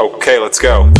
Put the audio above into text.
Okay, let's go.